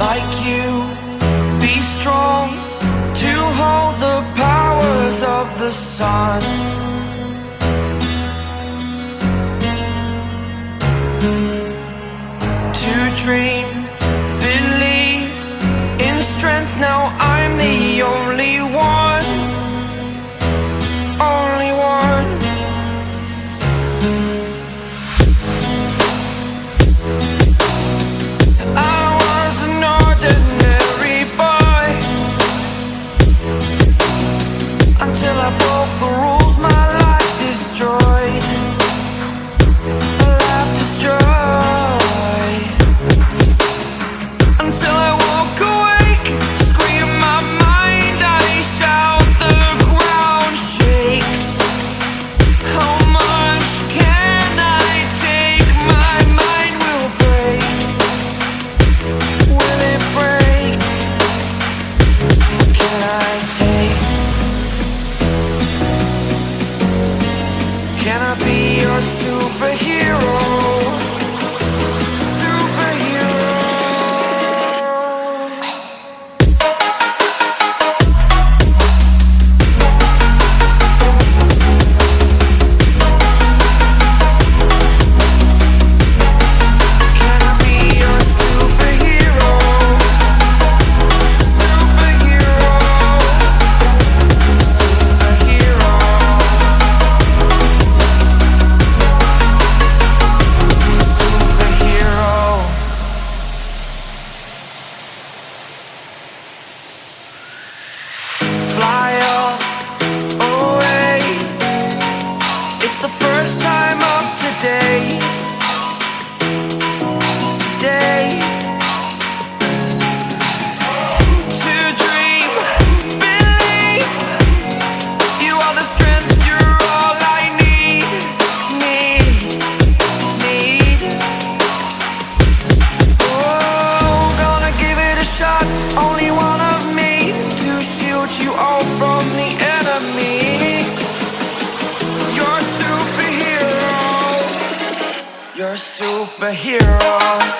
like you. Be strong to hold the powers of the sun. To dream be your superhero. It's the first time of today. You're a superhero.